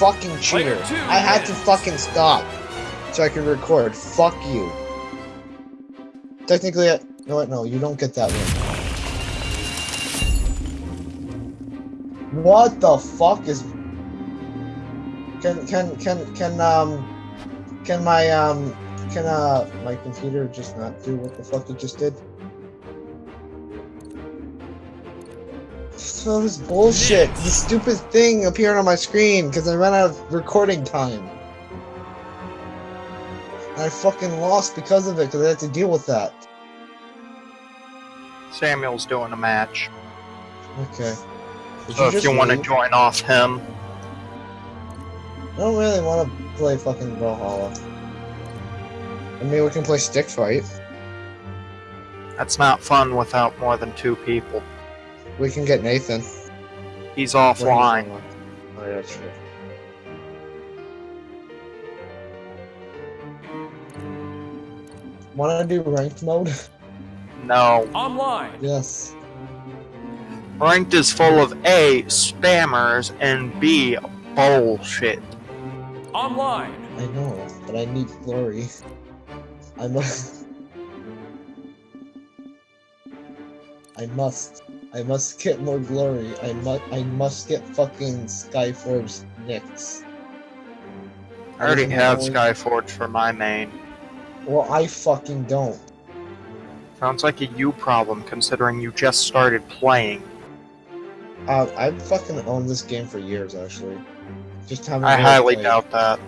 fucking cheater. Two I had to fucking stop so I could record. Fuck you. Technically, I, no, what? No, you don't get that one. What the fuck is? Can can can can um can my um can uh my computer just not do what the fuck it just did? This bullshit, the stupid thing appeared on my screen because I ran out of recording time. And I fucking lost because of it because I had to deal with that. Samuel's doing a match. Okay. Did So if just you want to join off him, I don't really want to play fucking Brawlhalla. I mean, we can play Stick Fight. that's not fun without more than two people. We can get Nathan. He's offline. Oh yeah, true. Want to do ranked mode? No. Online. yes. Ranked is full of A, spammers, and B, bullshit. Online. I know, but I need glory. I must. I must. I must get more glory. I must. I must get fucking Skyforge Nix. I already have only- Skyforge for my main. Well, I fucking don't. Sounds like a you problem considering you just started playing. Uh, I've fucking owned this game for years, actually. Just haven't. I highly played. doubt that.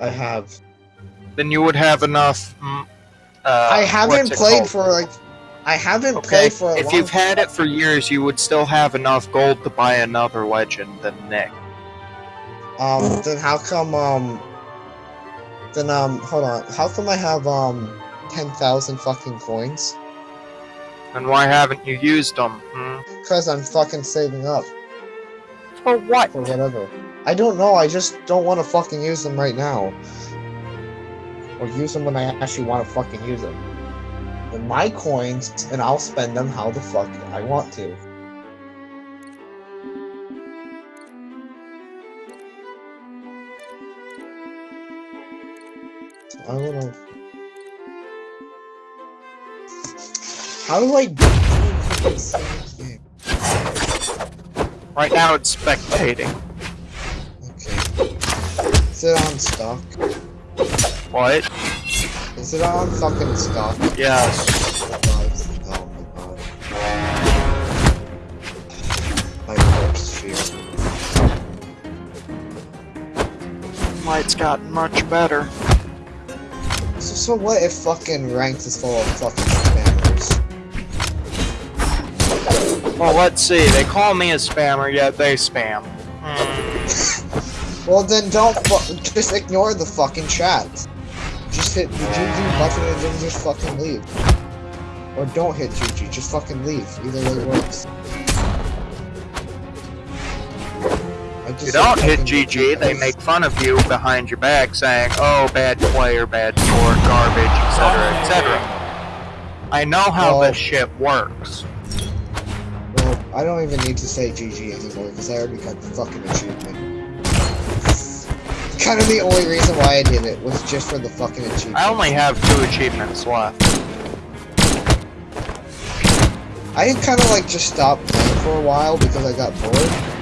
I have. Then you would have enough. Uh, I haven't played for like. I haven't Okay, played for a if you've had it for years, you would still have enough gold to buy another legend than Nick. Um, then how come, um, then, um, hold on, how come I have, um, 10,000 fucking coins? And why haven't you used them? Hmm? Because I'm fucking saving up For what? for whatever. I don't know, I just don't want to fucking use them right now. Or use them when I actually want to fucking use them. They're my coins, and I'll spend them how the fuck I want to. I don't know. How do I do this game? Right now it's spectating. Okay. Is it on stock? What? Is it on fucking stock? Yes. Oh my god. My worst fear. Light's gotten much better. So, so what if fucking ranked is full of fucking spammers? Well, let's see. They call me a spammer, yet they spam. Hmm. Well then don't fu- just ignore the fucking chat. Just hit the GG button and then just fucking leave. Or don't hit GG, just fucking leave. Either way works. You don't hit GG, they make fun of you behind your back, saying, "Oh, bad player, bad score, garbage, etc., etc." I know how Well- this shit works. Well, I don't even need to say GG anymore because I already got the fucking achievement. Kind of the only reason why I did it was just for the fucking achievement. I only have two achievements left. I kind of like just stopped playing for a while because I got bored.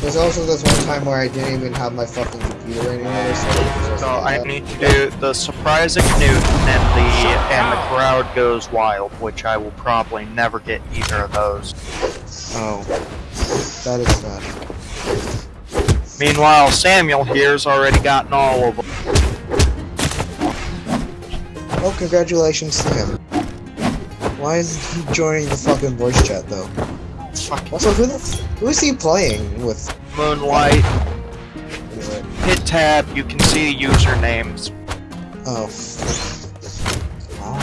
There's also this one time where I didn't even have my fucking computer anymore, so it was just So I that. need to do the surprising Newton and the and the crowd goes wild, which I will probably never get either of those. Oh, that is sad. Meanwhile, Samuel here's already gotten all of them. Oh, congratulations to him. Why is he joining the fucking voice chat though? Fucking Also, who the f- who is he playing with? Moonlight. Anyway. Hit tab, you can see usernames. Oh. Wow.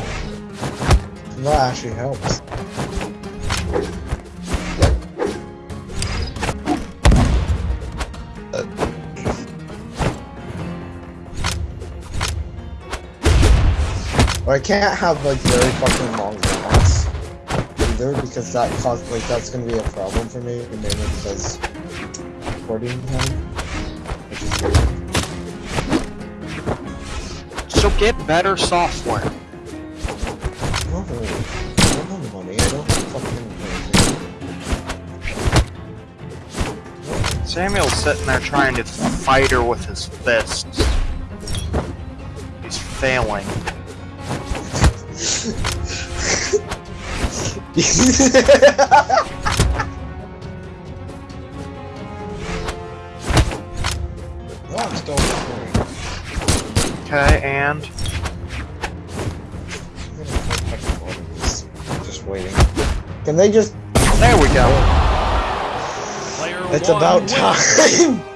That actually helps. Or I can't have like very fucking long rounds. either because that cause like that's gonna be a problem for me mainly because recording time, which is weird. So get better software. No, I don't have money. I don't fucking. Samuel's sitting there trying to fight her with his fists. He's failing. Oh, I'm still recording. Okay, and I'm gonna put back all of these. Just waiting. Can they just? there we go. Player It's about time.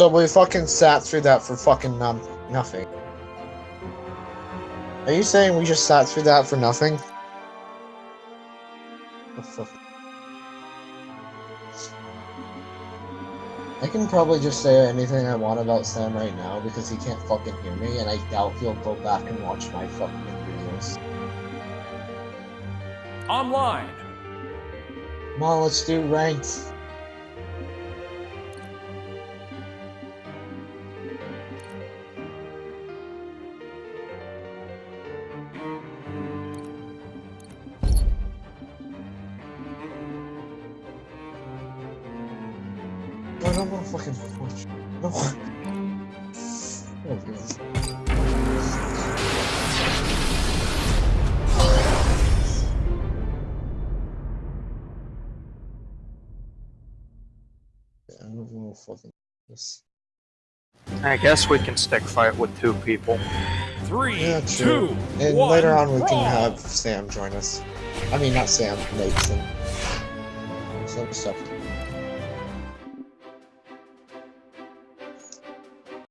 So we fucking sat through that for fucking num nothing. Are you saying we just sat through that for nothing? I can probably just say anything I want about Sam right now because he can't fucking hear me, and I doubt he'll go back and watch my fucking videos. Online. Come on, let's do ranked. No, I don't want to fucking watch. No. Oh, God. I don't want to fucking this. I guess we can stick fight with two people. Three, Yeah, true. two, And one, later on, we can have Sam join us. I mean, not Sam, Nathan. Some stuff.